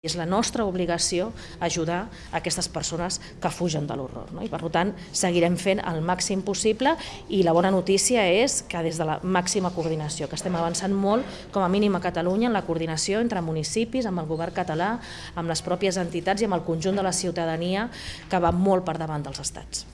És la nostra obligació ajudar aquestes persones que fugen de l'horror. No? I per tant, seguirem fent el màxim possible i la bona notícia és que des de la màxima coordinació, que estem avançant molt, com a mínim a Catalunya, en la coordinació entre municipis, amb el govern català, amb les pròpies entitats i amb el conjunt de la ciutadania que va molt per davant dels estats.